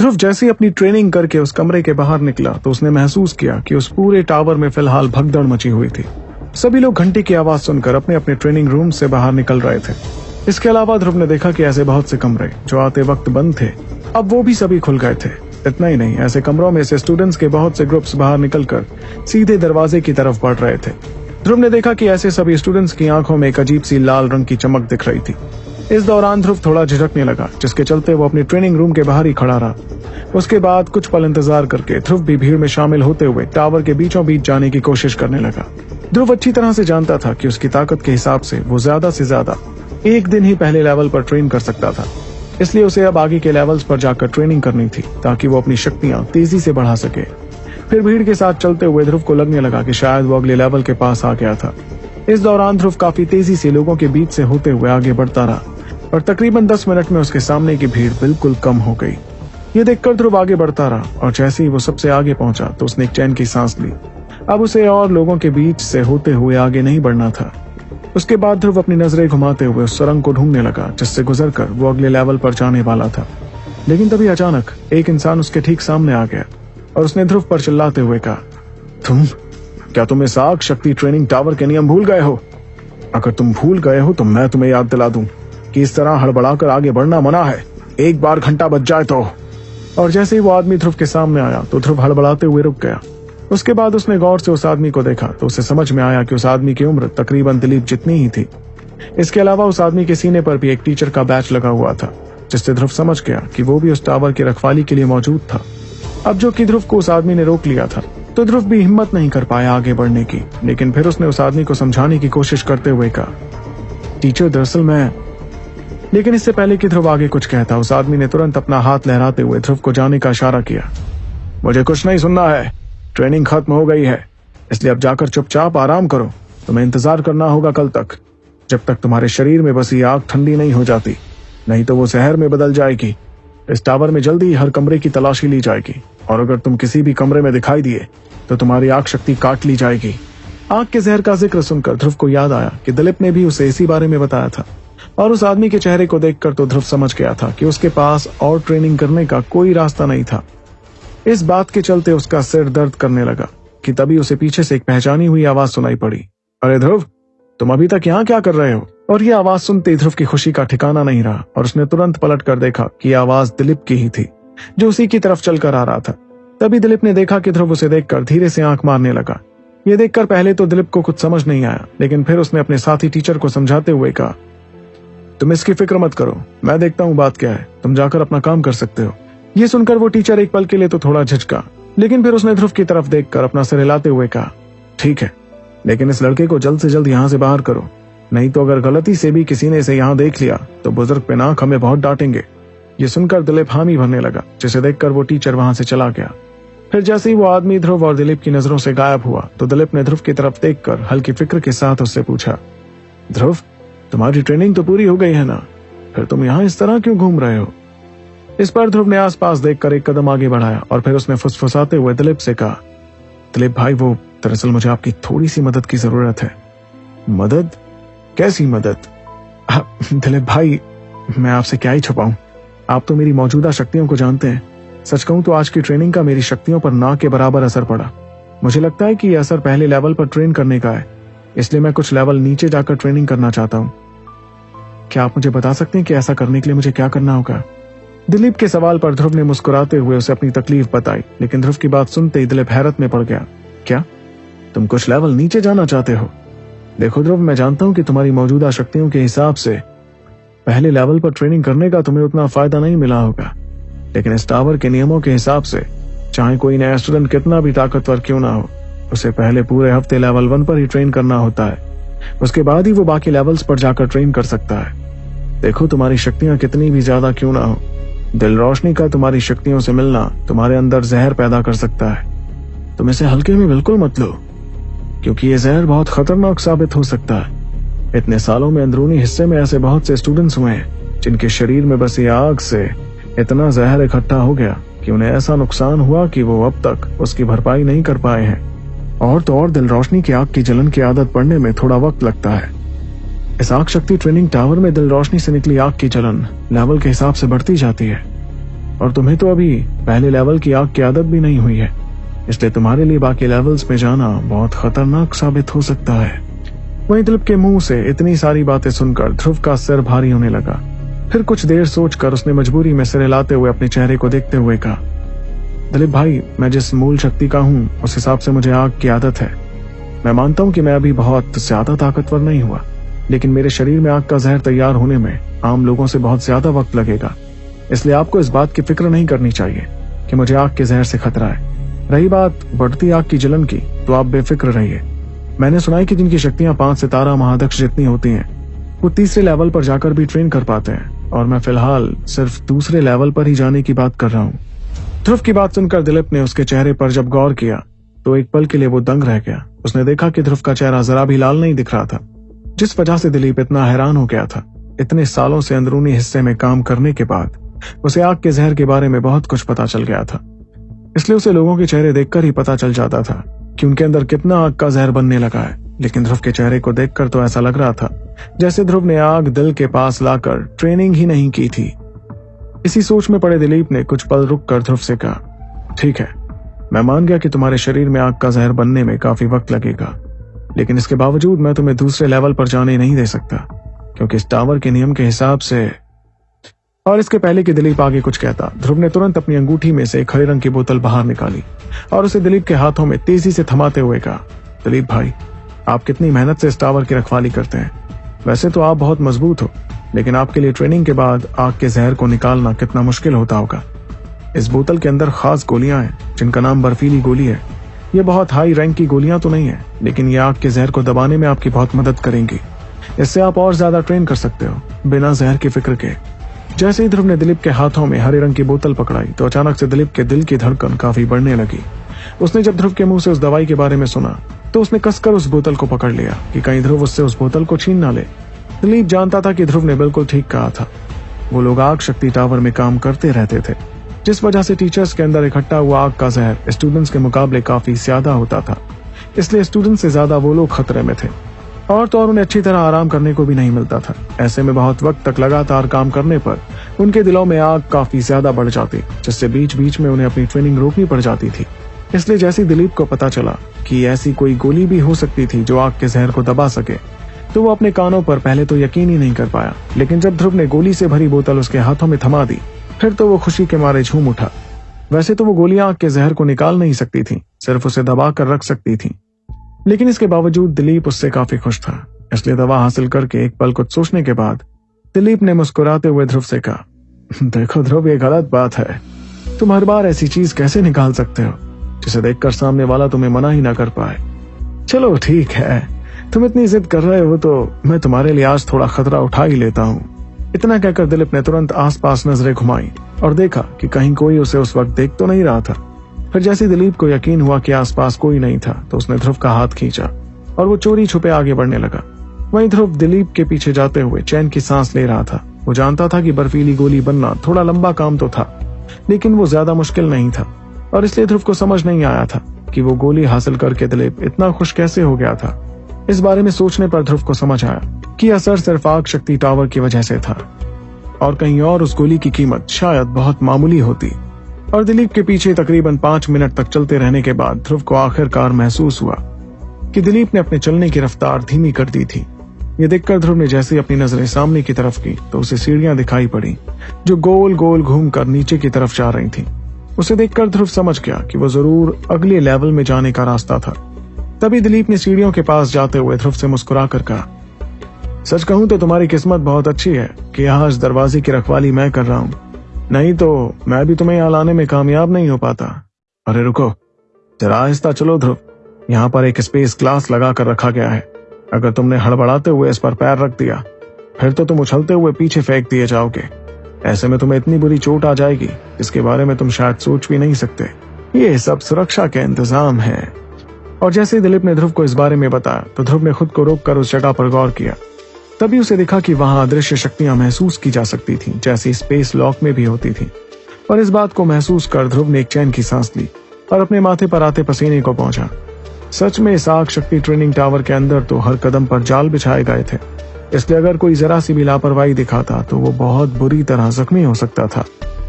ध्रुव जैसे अपनी ट्रेनिंग करके उस कमरे के बाहर निकला तो उसने महसूस किया कि उस पूरे टावर में फ़िलहाल भगदड़ मची हुई थी। सभी लोग घंटी की आवाज़ सुनकर अपने अपने ट्रेनिंग रूम से बाहर निकल रहे थे। इसके अलावा ध्रुव ने देखा कि ऐसे बहुत से कमरे, जो आते वक्त बंद थे, अब वो भी सभी खुल गए थे। इतना ही नहीं, ऐसे कमरों में से स्टूडेंट्स के बहुत से ग्रुप्स बाहर निकलकर सीधे दरवाजे की तरफ़ बढ़ रहे थे। ध्रुव ने देखा कि ऐसे सभी स्टूडेंट्स की आँखों में एक अजीब सी लाल रंग की चमक दिख रही थी। इस दौरान ध्रुव थोड़ा झिझकने लगा, जिसके चलते वो अपने ट्रेनिंग रूम के बाहर ही खड़ा रहा। उसके बाद कुछ पल इंतज़ार करके ध्रुव भी भीड़ में शामिल होते हुए टावर के बीचों बीच जाने की कोशिश करने लगा। ध्रुव अच्छी तरह से जानता था कि उसकी ताकत के हिसाब से वो ज़्यादा से ज़्यादा एक दिन ही पहले लेवल पर ट्रेन कर सकता था। इसलिए उसे अब आगे के लेवल्स पर जाकर ट्रेनिंग करनी थी, ताकि वो अपनी शक्तियाँ तेज़ी से बढ़ा सके। फिर भीड़ के साथ चलते हुए ध्रुव को लगने लगा कि शायद वो अगले लेवल के पास आ गया था। इस दौरान ध्रुव काफ़ी तेज़ी से लोगों के बीच से होते हुए आगे बढ़ता रहा। और तकरीबन दस मिनट में उसके सामने की भीड़ बिल्कुल कम हो गई। ये देखकर ध्रुव आगे बढ़ता रहा और जैसे ही वो सबसे आगे पहुँचा तो उसने एक चैन की सांस ली। अब उसे और लोगों के बीच से होते हुए आगे नहीं बढ़ना था। उसके बाद ध्रुव अपनी नज़रें घुमाते हुए उस सुरंग को ढूँढने लगा, जिससे गुजर कर वो अगले लेवल पर जाने वाला था। लेकिन तभी अचानक एक इंसान उसके ठीक सामने आ गया और उसने ध्रुव पर चिल्लाते हुए कहा, तुम, क्या तुम इस आग शक्ति ट्रेनिंग टावर के नियम भूल गए हो? अगर तुम भूल गए हो तो मैं तुम्हें याद दिला दूँ। कि इस तरह हड़बड़ाकर आगे बढ़ना मना है। एक बार घंटा बच जाए तो। और जैसे ही वो आदमी ध्रुव के सामने आया तो ध्रुव हड़बड़ाते हुए रुक गया। उसके बाद उसने गौर से उस आदमी को देखा तो उसे समझ में आया कि उस आदमी की उम्र तकरीबन दिलीप जितनी ही थी। इसके अलावा उस आदमी के सीने पर भी एक टीचर का बैच लगा हुआ था, जिससे ध्रुव समझ गया कि वो भी उस टावर की रखवाली के लिए मौजूद था। अब जो कि ध्रुव को उस आदमी ने रोक लिया था तो ध्रुव भी हिम्मत नहीं कर पाया आगे बढ़ने की। लेकिन फिर उसने उस आदमी को समझाने की कोशिश करते हुए कहा, टीचर, दरअसल मैं लेकिन इससे पहले कि ध्रुव आगे कुछ कहता, उस आदमी ने तुरंत अपना हाथ लहराते हुए ध्रुव को जाने का इशारा किया। मुझे कुछ नहीं सुनना है। ट्रेनिंग खत्म हो गई है। इसलिए अब जाकर चुपचाप आराम करो। तुम्हें इंतज़ार करना होगा कल तक। जब तक तुम्हारे शरीर में बसी आग ठंडी नहीं हो जाती, नहीं तो वो शहर में बदल जाएगी। इस टावर में जल्दी हर कमरे की तलाशी ली जाएगी। और अगर तुम किसी भी कमरे में दिखाई दिए तो तुम्हारी आग शक्ति काट ली जाएगी। आग के जहर का ज़िक्र सुनकर ध्रुव को याद आया कि दिलीप ने भी उसे इसी बारे में बताया था। और उस आदमी के चेहरे को देखकर तो ध्रुव समझ गया था कि उसके पास और ट्रेनिंग करने का कोई रास्ता नहीं था। इस बात के चलते उसका सिर दर्द करने लगा कि तभी उसे पीछे से एक पहचानी हुई आवाज़ सुनाई पड़ी। अरे ध्रुव, तुम अभी तक यहाँ क्या कर रहे हो? और ये आवाज़ सुनते ध्रुव की खुशी का ठिकाना नहीं रहा और उसने तुरंत पलट कर देखा कि आवाज़ दिलीप की ही थी, जो उसी की तरफ़ चलकर आ रहा था। तभी दिलीप ने देखा कि ध्रुव उसे देखकर धीरे से आँख मारने लगा। ये देखकर पहले तो दिलीप को कुछ समझ नहीं आया, लेकिन फिर उसने अपने साथी टीचर को समझाते हुए कहा तुम इसकी फ़िक्र मत करो। मैं देखता हूँ बात क्या है। तुम जाकर अपना काम कर सकते हो। ये सुनकर वो टीचर एक पल के लिए तो थोड़ा झिझका, लेकिन फिर उसने ध्रुव की तरफ़ देखकर अपना सिर हिलाते हुए कहा, ठीक है, लेकिन इस लड़के को जल्द से जल्द यहाँ से बाहर करो। नहीं तो अगर गलती से भी किसी ने इसे यहाँ देख लिया तो बुज़ुर्ग पे नाक हमें बहुत डांटेंगे। ये सुनकर दिलीप हामी भरने लगा, जिसे देखकर वो टीचर वहाँ से चला गया। फिर जैसे ही वो आदमी ध्रुव और दिलीप की नज़रों से गायब हुआ तो दिलीप ने ध्रुव की तरफ़ देखकर हल्की फ़िक्र के साथ उससे पूछा, ध्रुव तुम्हारी ट्रेनिंग तो पूरी हो गई है ना। फिर तुम यहाँ इस तरह क्यों घूम रहे हो? इस पर ध्रुव ने आसपास देखकर एक कदम आगे बढ़ाया और फिर उसने फुसफुसाते हुए दिलीप से कहा, दिलीप भाई, वो दरअसल मुझे आपकी थोड़ी सी मदद की ज़रूरत है। मदद? कैसी मदद? दिलीप भाई, मैं आपसे क्या ही छुपाऊं? आप तो मेरी मौजूदा शक्तियों को जानते हैं। सच कहूँ तो आज की ट्रेनिंग का मेरी शक्तियों पर ना के बराबर असर पड़ा। मुझे लगता है कि यह असर पहले लेवल पर ट्रेन करने का है। इसलिए मैं कुछ लेवल नीचे जाकर ट्रेनिंग करना चाहता हूँ। क्या आप मुझे बता सकते हैं कि ऐसा करने के लिए मुझे क्या करना होगा? दिलीप के सवाल पर ध्रुव ने मुस्कुराते हुए उसे अपनी तकलीफ़ बताई, लेकिन ध्रुव की बात सुनते ही दिलीप हैरत में पड़ गया। क्या? तुम कुछ लेवल नीचे जाना चाहते हो? देखो ध्रुव, मैं जानता हूँ कि तुम्हारी मौजूदा शक्तियों के हिसाब से पहले लेवल पर ट्रेनिंग करने का तुम्हें उतना फ़ायदा नहीं मिला होगा। लेकिन इस टावर के नियमों के हिसाब से, चाहे कोई नया स्टूडेंट कितना भी ताकतवर क्यों ना हो उसे पहले पूरे हफ़्ते लेवल वन पर ही ट्रेन करना होता है। उसके बाद ही वो बाकी लेवल्स पर जाकर ट्रेन कर सकता है। देखो तुम्हारी शक्तियाँ कितनी भी ज़्यादा क्यों ना हो। दिल रोशनी का तुम्हारी शक्तियों से मिलना तुम्हारे अंदर जहर पैदा कर सकता है। तुम इसे हल्के में बिल्कुल मत लो, क्योंकि ये जहर बहुत खतरनाक साबित हो सकता है। इतने सालों में अंदरूनी हिस्से में ऐसे बहुत से स्टूडेंट्स हुए हैं, जिनके शरीर में बसी आग से इतना जहर इकट्ठा हो गया कि उन्हें ऐसा नुकसान हुआ कि वो अब तक उसकी भरपाई नहीं कर पाए हैं। और तो और दिल रोशनी की आग की जलन की आदत पड़ने में थोड़ा वक्त लगता है। इस आग शक्ति ट्रेनिंग टावर में दिल रोशनी से निकली आग की जलन लेवल के हिसाब से बढ़ती जाती है। और तुम्हें तो अभी पहले लेवल की आग की आदत भी नहीं हुई है। इसलिए तुम्हारे लिए बाकी लेवल्स में जाना बहुत खतरनाक साबित हो सकता है। वहीं दिलीप के मुँह से इतनी सारी बातें सुनकर ध्रुव का सिर भारी होने लगा। फिर कुछ देर सोचकर उसने मजबूरी में सिर हिलाते हुए अपने चेहरे को देखते हुए कहा दिलीप भाई, मैं जिस मूल शक्ति का हूँ, उस हिसाब से मुझे आग की आदत है। मैं मानता हूँ कि मैं अभी बहुत ज़्यादा ताकतवर नहीं हुआ, लेकिन मेरे शरीर में आग का जहर तैयार होने में आम लोगों से बहुत ज़्यादा वक्त लगेगा। इसलिए आपको इस बात की फ़िक्र नहीं करनी चाहिए कि मुझे आग के जहर से खतरा है। रही बात बढ़ती आग की जलन की तो आप बेफिक्र रहिए। मैंने सुना है कि जिनकी शक्तियाँ पाँच सितारा महादक्ष जितनी होती हैं, वो तीसरे लेवल पर जाकर भी ट्रेन कर पाते हैं, और मैं फ़िलहाल सिर्फ़ दूसरे लेवल पर ही जाने की बात कर रहा हूँ। ध्रुव की बात सुनकर दिलीप ने उसके चेहरे पर जब गौर किया तो एक पल के लिए वो दंग रह गया। उसने देखा कि ध्रुव का चेहरा जरा भी लाल नहीं दिख रहा था, जिस वजह से दिलीप इतना हैरान हो गया था। इतने सालों से अंदरूनी हिस्से में काम करने के बाद, उसे आग के जहर के बारे में बहुत कुछ पता चल गया था। इसलिए उसे लोगों के चेहरे देखकर ही पता चल जाता था कि उनके अंदर कितना आग का जहर बनने लगा है। लेकिन ध्रुव के चेहरे को देखकर तो ऐसा लग रहा था, जैसे ध्रुव ने आग दिल के पास लाकर ट्रेनिंग ही नहीं की थी। इसी सोच में पड़े दिलीप ने कुछ पल रुक कर ध्रुव से कहा, ठीक है, मैं मान गया कि तुम्हारे शरीर में आग का जहर बनने में काफ़ी वक्त लगेगा, लेकिन इसके बावजूद मैं तुम्हें दूसरे लेवल पर जाने नहीं दे सकता, क्योंकि इस टावर के नियम के हिसाब से और इसके पहले कि दिलीप आगे कुछ कहता, ध्रुव ने तुरंत अपनी अंगूठी में से एक हरे रंग की बोतल बाहर निकाली और उसे दिलीप के हाथों में तेज़ी से थमाते हुए कहा, दिलीप भाई, आप कितनी मेहनत से इस टावर की रखवाली करते हैं। वैसे तो आप बहुत मज़बूत हो लेकिन आपके लिए ट्रेनिंग के बाद आग के जहर को निकालना कितना मुश्किल होता होगा। इस बोतल के अंदर खास गोलियाँ हैं, जिनका नाम बर्फीली गोली है। ये बहुत हाई रैंक की गोलियाँ तो नहीं है, लेकिन ये आग के जहर को दबाने में आपकी बहुत मदद करेंगी। इससे आप और ज़्यादा ट्रेन कर सकते हो, बिना जहर की फ़िक्र के। जैसे ही ध्रुव ने दिलीप के हाथों में हरे रंग की बोतल पकड़ाई तो अचानक से दिलीप के दिल की धड़कन काफ़ी बढ़ने लगी। उसने जब ध्रुव के मुँह से उस दवाई के बारे में सुना तो उसने कसकर उस बोतल को पकड़ लिया कि कहीं ध्रुव उससे उस बोतल को छीन ना ले। दिलीप जानता था कि ध्रुव ने बिल्कुल ठीक कहा था। वो लोग आग शक्ति टावर में काम करते रहते थे, जिस वजह से टीचर्स के अंदर इकट्ठा हुआ आग का जहर स्टूडेंट्स के मुकाबले काफ़ी ज़्यादा होता था। इसलिए स्टूडेंट से ज़्यादा वो लोग खतरे में थे। और तो और उन्हें अच्छी तरह आराम करने को भी नहीं मिलता था। ऐसे में बहुत वक्त तक लगातार काम करने पर उनके दिलों में आग काफ़ी ज़्यादा बढ़ जाती, जिससे बीच बीच में उन्हें अपनी ट्रेनिंग रोकनी पड़ जाती थी। इसलिए जैसे दिलीप को पता चला कि ऐसी कोई गोली भी हो सकती थी जो आग के जहर को दबा सके तो वो अपने कानों पर पहले तो यकीन ही नहीं कर पाया, लेकिन जब ध्रुव ने गोली से भरी बोतल उसके हाथों में थमा दी, फिर तो वो खुशी के मारे झूम उठा। वैसे तो वो गोलियाँ आग के जहर को निकाल नहीं सकती थी, सिर्फ़ उसे दबा कर रख सकती थी। लेकिन इसके बावजूद दिलीप उससे काफ़ी खुश था, इसलिए दवा हासिल करके एक पल कुछ सोचने के बाद दिलीप ने मुस्कुराते हुए ध्रुव से कहा, देखो ध्रुव, ये गलत बात है। तुम हर बार ऐसी चीज़ कैसे निकाल सकते हो, जिसे देखकर सामने वाला तुम्हें मना ही ना कर पाए? चलो, ठीक है। तुम इतनी जिद कर रहे हो तो मैं तुम्हारे लिए आज थोड़ा खतरा उठा ही लेता हूँ। इतना कहकर दिलीप ने तुरंत आसपास नज़रें घुमाई और देखा कि कहीं कोई उसे उस वक्त देख तो नहीं रहा था। फिर जैसे दिलीप को यकीन हुआ कि आसपास कोई नहीं था तो उसने ध्रुव का हाथ खींचा और वो चोरी छुपे आगे बढ़ने लगा। वहीं ध्रुव दिलीप के पीछे जाते हुए चैन की सांस ले रहा था। वो जानता था कि बर्फीली गोली बनना थोड़ा लंबा काम तो था, लेकिन वो ज़्यादा मुश्किल नहीं था और इसलिए ध्रुव को समझ नहीं आया था कि वो गोली हासिल करके दिलीप इतना खुश कैसे हो गया था। इस बारे में सोचने पर ध्रुव को समझ आया कि असर सिर्फ़ आग शक्ति टावर की वजह से था। और कहीं और उस गोली की कीमत शायद बहुत मामूली होती। और दिलीप के पीछे तकरीबन पाँच मिनट तक चलते रहने के बाद ध्रुव को आखिरकार महसूस हुआ कि दिलीप ने अपने चलने की रफ्तार धीमी कर दी थी। ये देखकर ध्रुव ने जैसे अपनी नज़रें सामने की तरफ़ की तो उसे सीढ़ियाँ दिखाई पड़ी, जो गोल गोल घूमकर नीचे की तरफ़ जा रही थी। उसे देखकर ध्रुव समझ गया कि वो ज़रूर अगले लेवल में जाने का रास्ता था। तभी दिलीप ने सीढ़ियों के पास जाते हुए ध्रुव से मुस्कुरा कर कहा, सच कहूँ तो तुम्हारी किस्मत बहुत अच्छी है कि यहाँ इस दरवाजे की रखवाली मैं कर रहा हूँ। नहीं तो मैं भी तुम्हें यहाँ लाने में कामयाब नहीं हो पाता। अरे रुको, जरा आहिस्ता चलो ध्रुव। यहाँ पर एक स्पेस ग्लास लगा कर रखा गया है। अगर तुमने हड़बड़ाते हुए इस पर पैर रख दिया, फिर तो तुम उछलते हुए पीछे फेंक दिए जाओगे। ऐसे में तुम्हें इतनी बुरी चोट आ जाएगी, इसके बारे में तुम शायद सोच भी नहीं सकते। ये सब सुरक्षा के इंतज़ाम है। और जैसे ही दिलीप ने ध्रुव को इस बारे में बताया तो ध्रुव ने खुद को रोक कर उस जगह पर गौर किया। तभी उसे दिखा कि वहाँ अदृश्य शक्तियाँ महसूस की जा सकती थी, जैसी स्पेस लॉक में भी होती थी। और इस बात को महसूस कर ध्रुव ने एक चैन की सांस ली और अपने माथे पर आते पसीने को पहुँचा। सच में इस आग शक्ति ट्रेनिंग टावर के अंदर तो हर कदम पर जाल बिछाए गए थे। इसलिए अगर कोई जरा सी भी लापरवाही दिखाता तो वो बहुत बुरी तरह जख्मी हो सकता था।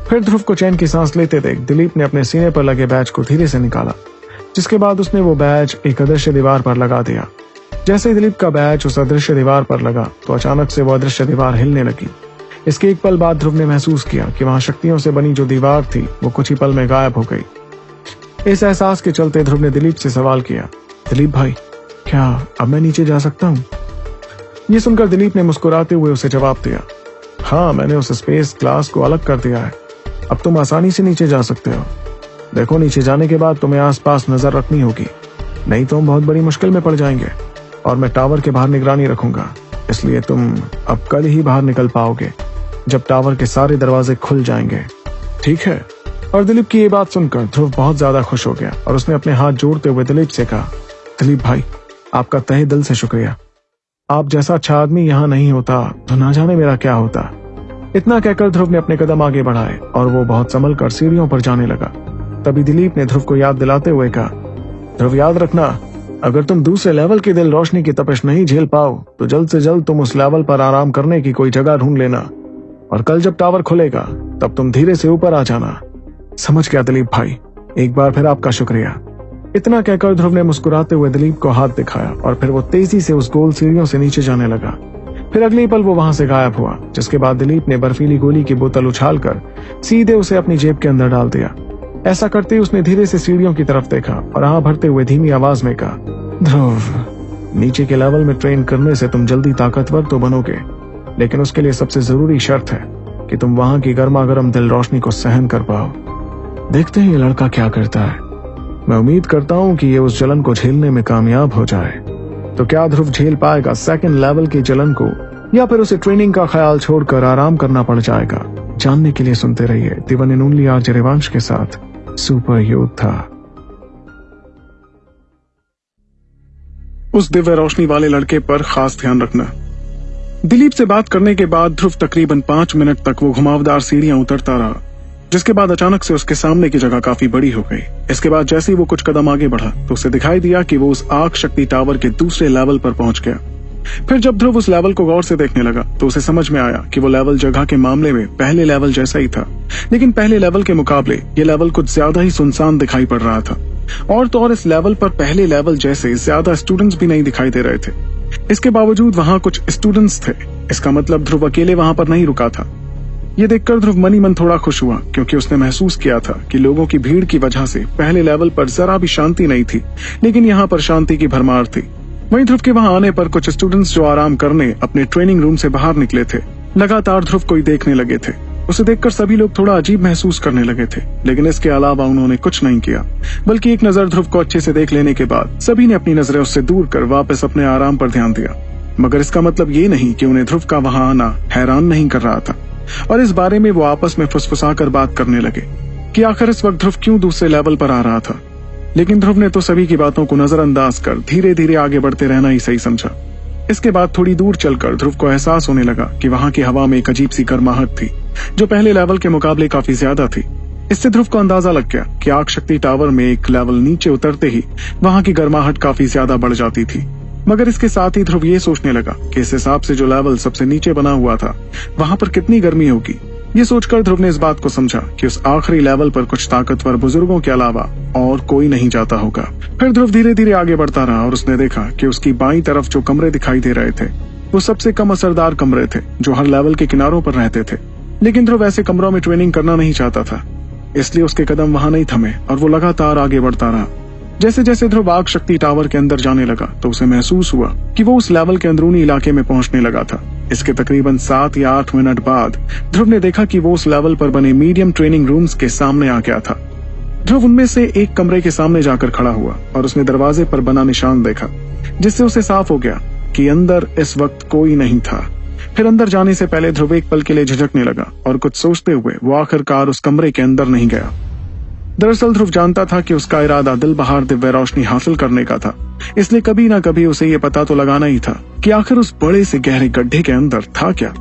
फिर ध्रुव को चैन की सांस लेते देख दिलीप ने अपने सीने पर लगे बैच को धीरे से निकाला। जिसके बाद उसने वो बैच एक अदृश्य दीवार पर लगा दिया। जैसे ही दिलीप का बैच उस अदृश्य दीवार पर लगा तो अचानक से वो अदृश्य दीवार हिलने लगी। इसके एक पल बाद ध्रुव ने महसूस किया कि वहाँ शक्तियों से बनी जो दीवार थी, वो कुछ ही पल में गायब हो गई। इस एहसास के चलते ध्रुव ने दिलीप से सवाल किया, दिलीप भाई, क्या अब मैं नीचे जा सकता हूँ? ये सुनकर दिलीप ने मुस्कुराते हुए उसे जवाब दिया हाँ मैंने उस स्पेस क्लास को अलग कर दिया है। अब तुम आसानी से नीचे जा सकते हो। देखो, नीचे जाने के बाद तुम्हें आसपास नज़र रखनी होगी। नहीं तो हम बहुत बड़ी मुश्किल में पड़ जाएँगे और मैं टावर के बाहर निगरानी रखूँगा। इसलिए तुम अब कल ही बाहर निकल पाओगे, जब टावर के सारे दरवाजे खुल जाएँगे। ठीक है? और दिलीप की ये बात सुनकर ध्रुव बहुत ज़्यादा खुश हो गया और उसने अपने हाथ जोड़ते हुए दिलीप से कहा, दिलीप भाई, आपका तहे दिल से शुक्रिया। आप जैसा अच्छा आदमी यहाँ नहीं होता तो ना जाने मेरा क्या होता। इतना कहकर ध्रुव ने अपने कदम आगे बढ़ाए और वो बहुत संभल कर सीढ़ियों पर जाने लगा। तभी दिलीप ने ध्रुव को याद दिलाते हुए कहा, ध्रुव, याद रखना, अगर तुम दूसरे लेवल की दिल रोशनी की तपिश नहीं झेल पाओ तो जल्द से जल्द तुम उस लेवल पर आराम करने की कोई जगह ढूंढ लेना। और कल जब टावर खुलेगा, तब तुम धीरे से ऊपर आ जाना। समझ गया दिलीप भाई? एक बार फिर आपका शुक्रिया। इतना कहकर ध्रुव ने मुस्कुराते हुए दिलीप को हाथ दिखाया और फिर वो तेज़ी से उस गोल सीढ़ियों से नीचे जाने लगा। फिर अगले पल वो वहाँ से गायब हुआ, जिसके बाद दिलीप ने बर्फीली गोली की बोतल उछालकर सीधे उसे अपनी जेब के अंदर डाल दिया। ऐसा करते ही उसने धीरे से सीढ़ियों की तरफ़ देखा और आह भरते हुए धीमी आवाज़ में कहा, ध्रुव, नीचे के लेवल में ट्रेन करने से तुम जल्दी ताकतवर तो बनोगे, लेकिन उसके लिए सबसे ज़रूरी शर्त है कि तुम वहाँ की गर्मा गर्म दिल रोशनी को सहन कर पाओ। देखते हैं ये लड़का क्या करता है। मैं उम्मीद करता हूँ कि ये उस जलन को झेलने में कामयाब हो जाए। तो क्या ध्रुव झेल पाएगा सेकंड लेवल की जलन को, या फिर उसे ट्रेनिंग का ख्याल छोड़कर आराम करना पड़ जाएगा? जानने के लिए सुनते रहिए दिवन ओनली आर जरेवांश के साथ। सुपर योद्धा उस दिव्य रोशनी वाले लड़के पर खास ध्यान रखना। दिलीप से बात करने के बाद ध्रुव तकरीबन पाँच मिनट तक वो घुमावदार सीढ़ियाँ उतरता रहा, जिसके बाद अचानक से उसके सामने की जगह काफ़ी बड़ी हो गई। इसके बाद जैसे ही वो कुछ कदम आगे बढ़ा तो उसे दिखाई दिया कि वो उस आग शक्ति टावर के दूसरे लेवल पर पहुँच गया। फिर जब ध्रुव उस लेवल को गौर से देखने लगा तो उसे समझ में आया कि वो लेवल जगह के मामले में पहले लेवल जैसा ही था। लेकिन पहले लेवल के मुकाबले, ये लेवल कुछ ज़्यादा ही सुनसान दिखाई पड़ रहा था। और तो और इस लेवल पर पहले लेवल जैसे ज़्यादा स्टूडेंट्स भी नहीं दिखाई दे रहे थे। इसके बावजूद वहाँ कुछ स्टूडेंट्स थे। इसका मतलब ध्रुव अकेले वहाँ पर नहीं रुका था। ये देखकर ध्रुव मनी मन थोड़ा खुश हुआ, क्योंकि उसने महसूस किया था कि लोगों की भीड़ की वजह से पहले लेवल पर जरा भी शांति नहीं थी। लेकिन यहाँ पर शांति की भरमार थी। वहीं ध्रुव के वहाँ आने पर कुछ स्टूडेंट्स जो आराम करने अपने ट्रेनिंग रूम से बाहर निकले थे। लगातार ध्रुव को ही देखने लगे थे। उसे देखकर सभी लोग थोड़ा अजीब महसूस करने लगे थे, लेकिन इसके अलावा उन्होंने कुछ नहीं किया। बल्कि एक नज़र ध्रुव को अच्छे से देख लेने के बाद सभी ने अपनी नज़रें उससे दूर कर वापस अपने आराम पर ध्यान दिया। मगर इसका मतलब ये नहीं कि उन्हें ध्रुव का वहाँ आना हैरान नहीं कर रहा था। और इस बारे में वो आपस में फुसफुसा कर बात करने लगे कि आखिर इस वक्त ध्रुव क्यों दूसरे लेवल पर आ रहा था? लेकिन ध्रुव ने तो सभी की बातों को नजरअंदाज कर धीरे धीरे आगे बढ़ते रहना ही सही समझा। इसके बाद थोड़ी दूर चलकर ध्रुव को एहसास होने लगा कि वहाँ की हवा में एक अजीब सी गर्माहट थी, जो पहले लेवल के मुकाबले काफ़ी ज़्यादा थी। इससे ध्रुव को अंदाज़ा लग गया कि आग शक्ति टावर में एक लेवल नीचे उतरते ही वहाँ की गर्माहट काफ़ी ज़्यादा बढ़ जाती थी। मगर इसके साथ ही ध्रुव ये सोचने लगा कि इस हिसाब से जो लेवल सबसे नीचे बना हुआ था, वहाँ पर कितनी गर्मी होगी। ये सोचकर ध्रुव ने इस बात को समझा कि उस आखिरी लेवल पर कुछ ताकतवर बुज़ुर्गों के अलावा और कोई नहीं जाता होगा। फिर ध्रुव धीरे धीरे आगे बढ़ता रहा और उसने देखा कि उसकी बाई तरफ़ जो कमरे दिखाई दे रहे थे, वो सबसे कम असरदार कमरे थे, जो हर लेवल के किनारों पर रहते थे। लेकिन ध्रुव ऐसे कमरों में ट्रेनिंग करना नहीं चाहता था, इसलिए उसके कदम वहाँ नहीं थमे और वो लगातार आगे बढ़ता रहा। जैसे जैसे ध्रुव आग शक्ति टावर के अंदर जाने लगा तो उसे महसूस हुआ कि वो उस लेवल के अंदरूनी इलाके में पहुँचने लगा था। इसके तकरीबन सात या आठ मिनट बाद, ध्रुव ने देखा कि वो उस लेवल पर बने मीडियम ट्रेनिंग रूम्स के सामने आ गया था। ध्रुव उनमें से एक कमरे के सामने जाकर खड़ा हुआ और उसने दरवाजे पर बना निशान देखा, जिससे उसे साफ़ हो गया कि अंदर इस वक्त कोई नहीं था। फिर अंदर जाने से पहले ध्रुव एक पल के लिए झिझकने लगा और कुछ सोचते हुए वो आखिरकार उस कमरे के अंदर नहीं गया। दरअसल ध्रुव जानता था कि उसका इरादा दिल बहार दिव्य रोशनी हासिल करने का था। इसलिए कभी ना कभी उसे ये पता तो लगाना ही था कि आखिर उस बड़े से गहरे गड्ढे के अंदर था क्या।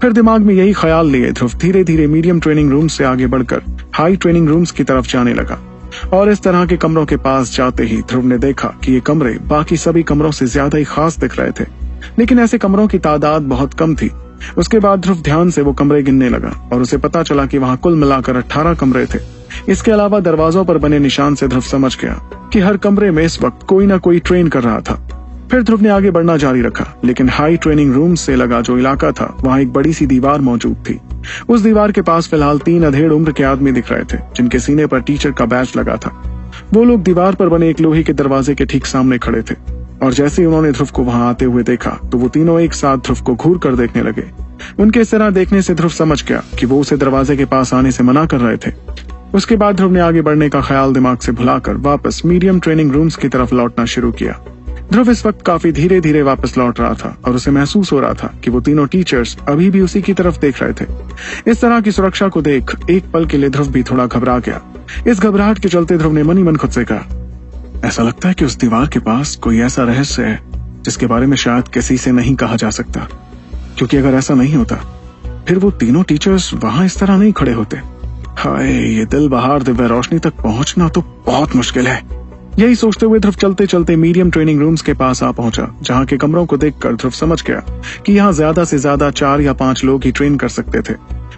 फिर दिमाग में यही ख्याल लिए ध्रुव धीरे धीरे मीडियम ट्रेनिंग रूम से आगे बढ़कर हाई ट्रेनिंग रूम्स की तरफ़ जाने लगा। और इस तरह के कमरों के पास जाते ही ध्रुव ने देखा कि ये कमरे बाकी सभी कमरों से ज़्यादा ही खास दिख रहे थे। लेकिन ऐसे कमरों की तादाद बहुत कम थी। उसके बाद ध्रुव ध्यान से वो कमरे गिनने लगा और उसे पता चला कि वहाँ कुल मिलाकर अट्ठारह कमरे थे। इसके अलावा दरवाजों पर बने निशान से ध्रुव समझ गया कि हर कमरे में इस वक्त कोई ना कोई ट्रेन कर रहा था। फिर ध्रुव ने आगे बढ़ना जारी रखा, लेकिन हाई ट्रेनिंग रूम से लगा जो इलाका था, वहाँ एक बड़ी सी दीवार मौजूद थी। उस दीवार के पास फ़िलहाल तीन अधेड़ उम्र के आदमी दिख रहे थे, जिनके सीने पर टीचर का बैच लगा था। वो लोग दीवार पर बने एक लोहे के दरवाजे के ठीक सामने खड़े थे, और जैसे ही उन्होंने ध्रुव को वहाँ आते हुए देखा तो वो तीनों एक साथ ध्रुव को घूर कर देखने लगे। उनके इस तरह देखने से ध्रुव समझ गया कि वो उसे दरवाजे के पास आने से मना कर रहे थे। उसके बाद ध्रुव ने आगे बढ़ने का ख्याल दिमाग से भुलाकर वापस मीडियम ट्रेनिंग रूम्स की तरफ़ लौटना शुरू किया। ध्रुव इस वक्त काफ़ी धीरे धीरे वापस लौट रहा था और उसे महसूस हो रहा था कि वो तीनों टीचर्स अभी भी उसी की तरफ़ देख रहे थे। इस तरह की सुरक्षा को देख एक पल के लिए ध्रुव भी थोड़ा घबरा गया। इस घबराहट के चलते ध्रुव ने मनी मन खुद से कहा, ऐसा लगता है कि उस दीवार के पास कोई ऐसा रहस्य है, जिसके बारे में शायद किसी से नहीं कहा जा सकता। क्योंकि अगर ऐसा नहीं होता, फिर वो तीनों टीचर्स वहाँ इस तरह नहीं खड़े होते। हाय, ये दिल बहार दिव्य रोशनी तक पहुँचना तो बहुत मुश्किल है। यही सोचते हुए ध्रुव चलते चलते मीडियम ट्रेनिंग रूम्स के पास आ पहुँचा, जहाँ के कमरों को देखकर ध्रुव समझ गया कि यहाँ ज़्यादा से ज़्यादा चार या पाँच लोग ही ट्रेन कर सकते थे।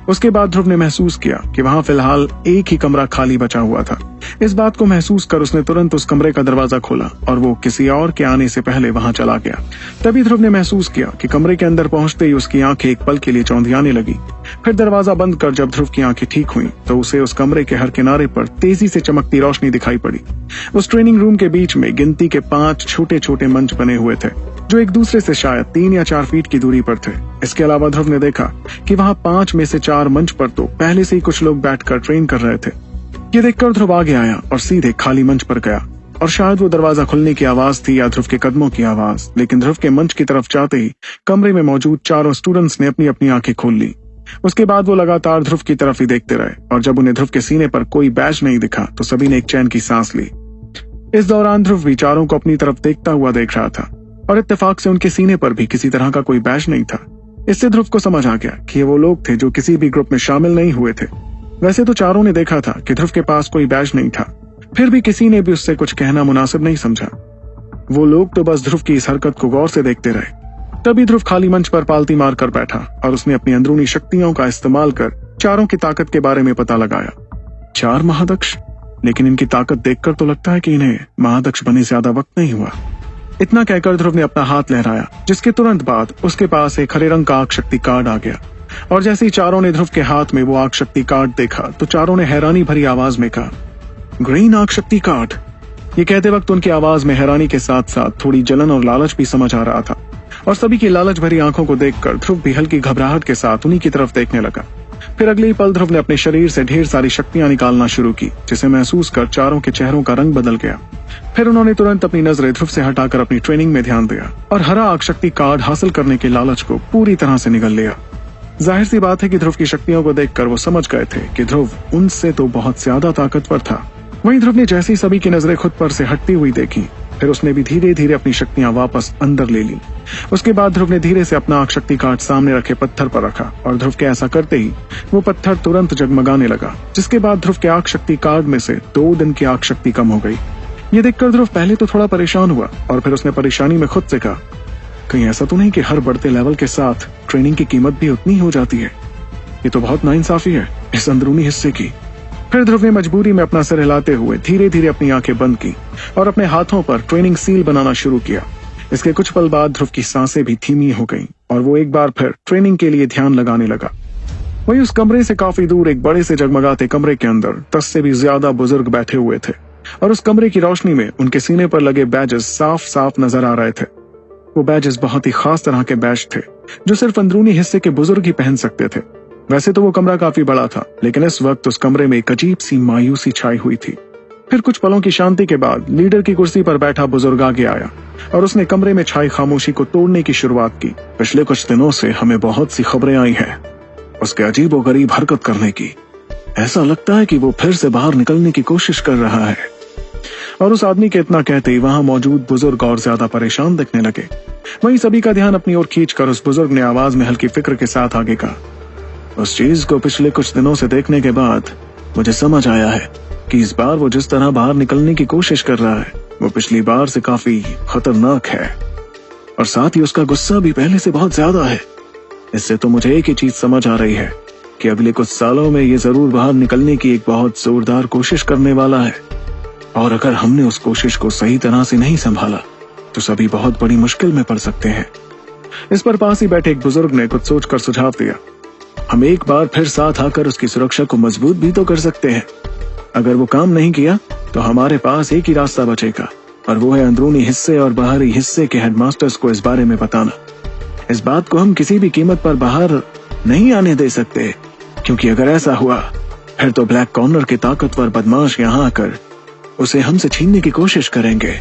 उसके बाद ध्रुव ने महसूस किया कि वहाँ फ़िलहाल एक ही कमरा खाली बचा हुआ था। इस बात को महसूस कर उसने तुरंत उस कमरे का दरवाज़ा खोला और वो किसी और के आने से पहले वहाँ चला गया। तभी ध्रुव ने महसूस किया कि कमरे के अंदर पहुँचते ही उसकी आँखें एक पल के लिए चौंधियाने लगी। फिर दरवाज़ा बंद कर जब ध्रुव की आँखें ठीक हुई तो उसे उस कमरे के हर किनारे पर तेज़ी से चमकती रोशनी दिखाई पड़ी। उस ट्रेनिंग रूम के बीच में गिनती के पाँच छोटे छोटे मंच बने हुए थे, जो एक दूसरे से शायद तीन या चार फीट की दूरी पर थे। इसके अलावा ध्रुव ने देखा कि वहाँ पाँच में से चार मंच पर तो पहले से ही कुछ लोग बैठकर ट्रेन कर रहे थे। ये देखकर ध्रुव आगे आया और सीधे खाली मंच पर गया। और शायद वो दरवाज़ा खुलने की आवाज़ थी या ध्रुव के कदमों की आवाज़, लेकिन ध्रुव के मंच की तरफ़ जाते ही कमरे में मौजूद चारों स्टूडेंट्स ने अपनी अपनी आँखें खोल ली। उसके बाद वो लगातार ध्रुव की तरफ़ ही देखते रहे, और जब उन्हें ध्रुव के सीने पर कोई बैच नहीं दिखा तो सभी ने एक चैन की सांस ली। इस दौरान ध्रुव विचारों को अपनी तरफ़ देखता हुआ देख रहा था, और इत्तेफाक से उनके सीने पर भी किसी तरह का कोई बैच नहीं था। इससे ध्रुव को समझ आ गया कि ये वो लोग थे जो किसी भी ग्रुप में शामिल नहीं हुए थे। वैसे तो चारों ने देखा था कि ध्रुव के पास कोई बैच नहीं था। फिर भी किसी ने भी उससे कुछ कहना मुनासिब नहीं समझा। वो लोग तो बस ध्रुव की इस हरकत को गौर से देखते रहे। तभी ध्रुव खाली मंच पर पालती मार कर बैठा और उसने अपनी अंदरूनी शक्तियों का इस्तेमाल कर चारों की ताकत के बारे में पता लगाया। चार महादक्ष? लेकिन इनकी ताकत देखकर तो लगता है कि इन्हें महादक्ष बने ज़्यादा वक्त नहीं हुआ। इतना कहकर ध्रुव ने अपना हाथ लहराया, जिसके तुरंत बाद उसके पास एक हरे रंग का आग शक्ति कार्ड आ गया। और जैसे ही चारों ने ध्रुव के हाथ में वो आग शक्ति कार्ड देखा तो चारों ने हैरानी भरी आवाज़ में कहा, ग्रीन आग शक्ति कार्ड? ये कहते वक्त उनकी आवाज़ में हैरानी के साथ साथ थोड़ी जलन और लालच भी समझ आ रहा था। और सभी की लालच भरी आँखों को देखकर ध्रुव भी हल्की घबराहट के साथ उन्हीं की तरफ़ देखने लगा। फिर अगले ही पल ध्रुव ने अपने शरीर से ढेर सारी शक्तियाँ निकालना शुरू की, जिसे महसूस कर चारों के चेहरों का रंग बदल गया। फिर उन्होंने तुरंत अपनी नज़रें ध्रुव से हटाकर अपनी ट्रेनिंग में ध्यान दिया और हरा आग शक्ति कार्ड हासिल करने के लालच को पूरी तरह से निगल लिया। ज़ाहिर सी बात है कि ध्रुव की शक्तियों को देखकर वो समझ गए थे कि ध्रुव उनसे तो बहुत ज़्यादा ताकतवर था। वहीं ध्रुव ने जैसी सभी की नज़रें खुद पर से हटती हुई देखी फिर उसने भी धीरे धीरे अपनी शक्तियाँ वापस अंदर ले ली। उसके बाद ध्रुव ने धीरे से अपना आग शक्ति कार्ड सामने रखे पत्थर पर रखा और ध्रुव के ऐसा करते ही वो पत्थर तुरंत जगमगाने लगा, जिसके बाद ध्रुव के आग शक्ति कार्ड में से दो दिन की आग शक्ति कम हो गई। ये देखकर ध्रुव पहले तो थोड़ा परेशान हुआ और फिर उसने परेशानी में खुद से कहा, कहीं ऐसा तो नहीं कि हर बढ़ते लेवल के साथ ट्रेनिंग की कीमत भी उतनी हो जाती है? ये तो बहुत नाइंसाफी है इस अंदरूनी हिस्से की। फिर ध्रुव ने मजबूरी में अपना सिर हिलाते हुए धीरे धीरे अपनी आँखें बंद की और अपने हाथों पर ट्रेनिंग सील बनाना शुरू किया। इसके कुछ पल बाद ध्रुव की साँसें भी धीमी हो गईं और वो एक बार फिर ट्रेनिंग के लिए ध्यान लगाने लगा। वहीं उस कमरे से काफ़ी दूर एक बड़े से जगमगाते कमरे के अंदर दस से भी ज़्यादा बुज़ुर्ग बैठे हुए थे और उस कमरे की रोशनी में उनके सीने पर लगे बैजेस साफ़ साफ़ नज़र आ रहे थे। वो बैजेस बहुत ही खास तरह के बैज थे, जो सिर्फ़ अंदरूनी हिस्से के बुज़ुर्ग ही पहन सकते थे। वैसे तो वो कमरा काफ़ी बड़ा था, लेकिन इस वक्त उस कमरे में एक अजीब सी मायूसी छाई हुई थी। फिर कुछ पलों की शांति के बाद लीडर की कुर्सी पर बैठा बुज़ुर्ग आगे आया, और उसने कमरे में छाई खामोशी को तोड़ने की शुरुआत की। पिछले कुछ दिनों से हमें बहुत सी खबरें आई हैं, उसके अजीब व गरीब हरकत करने की। ऐसा लगता है कि वो फिर से बाहर निकलने की कोशिश कर रहा है। और उस आदमी के इतना कहते ही वहाँ मौजूद बुज़ुर्ग और ज़्यादा परेशान दिखने लगे। वहीं सभी का ध्यान अपनी ओर खींचकर उस बुज़ुर्ग ने आवाज़ में हल्की फ़िक्र के साथ आगे कहा। उस चीज़ को पिछले कुछ दिनों से देखने के बाद मुझे समझ आया है कि इस बार वो जिस तरह बाहर निकलने की कोशिश कर रहा है, वो पिछली बार से काफ़ी खतरनाक है। और साथ ही उसका गुस्सा भी पहले से बहुत ज़्यादा है। इससे तो मुझे एक ही चीज़ समझ आ रही है कि अगले कुछ सालों में ये ज़रूर बाहर निकलने की एक बहुत जोरदार कोशिश करने वाला है। और अगर हमने उस कोशिश को सही तरह से नहीं संभाला तो सभी बहुत बड़ी मुश्किल में पड़ सकते हैं। इस पर पास ही बैठे एक बुज़ुर्ग ने कुछ सोचकर सुझाव दिया। हम एक बार फिर साथ आकर उसकी सुरक्षा को मज़बूत भी तो कर सकते हैं। अगर वो काम नहीं किया तो हमारे पास एक ही रास्ता बचेगा, और वो है अंदरूनी हिस्से और बाहरी हिस्से के हेडमास्टर्स को इस बारे में बताना। इस बात को हम किसी भी कीमत पर बाहर नहीं आने दे सकते, क्योंकि अगर ऐसा हुआ, फिर तो ब्लैक कॉर्नर के ताकतवर बदमाश यहाँ आकर उसे हमसे छीनने की कोशिश करेंगे।